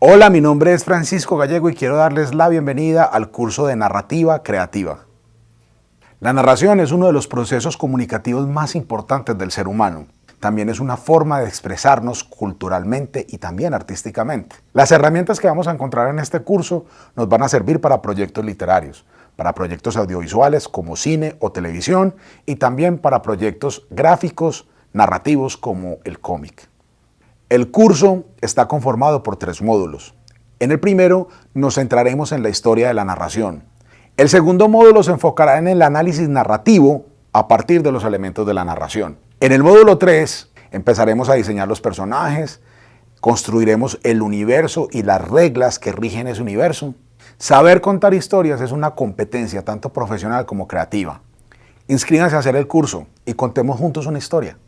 Hola, mi nombre es Francisco Gallego y quiero darles la bienvenida al curso de Narrativa Creativa. La narración es uno de los procesos comunicativos más importantes del ser humano. También es una forma de expresarnos culturalmente y también artísticamente. Las herramientas que vamos a encontrar en este curso nos van a servir para proyectos literarios, para proyectos audiovisuales como cine o televisión y también para proyectos gráficos, narrativos como el cómic. El curso está conformado por tres módulos. En el primero nos centraremos en la historia de la narración. El segundo módulo se enfocará en el análisis narrativo a partir de los elementos de la narración. En el módulo 3 empezaremos a diseñar los personajes, construiremos el universo y las reglas que rigen ese universo. Saber contar historias es una competencia tanto profesional como creativa. Inscríbanse a hacer el curso y contemos juntos una historia.